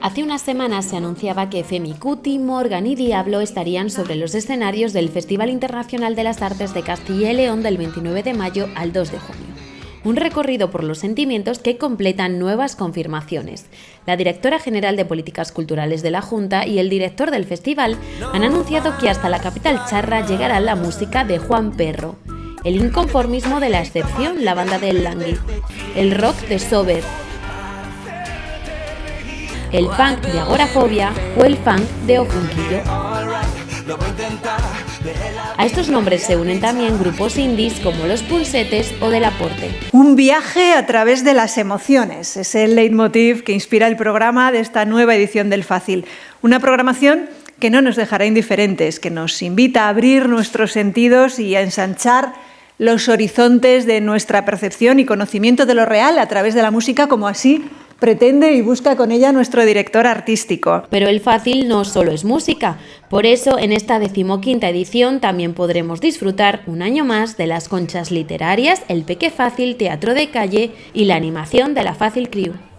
Hace unas semanas se anunciaba que Femi Cuti, Morgan y Diablo estarían sobre los escenarios del Festival Internacional de las Artes de Castilla y León del 29 de mayo al 2 de junio. Un recorrido por los sentimientos que completan nuevas confirmaciones. La directora general de Políticas Culturales de la Junta y el director del festival han anunciado que hasta la capital charra llegará la música de Juan Perro, el inconformismo de la excepción, la banda del Langui, el rock de Sober, el punk de Agorafobia o el punk de Ojunquillo. A estos nombres se unen también grupos indies como Los Pulsetes o Del Aporte. Un viaje a través de las emociones es el leitmotiv que inspira el programa de esta nueva edición del Fácil. Una programación que no nos dejará indiferentes, que nos invita a abrir nuestros sentidos y a ensanchar los horizontes de nuestra percepción y conocimiento de lo real a través de la música, como así pretende y busca con ella nuestro director artístico. Pero el fácil no solo es música, por eso en esta decimoquinta edición también podremos disfrutar un año más de las conchas literarias, el Peque Fácil, Teatro de Calle y la animación de la Fácil Crew.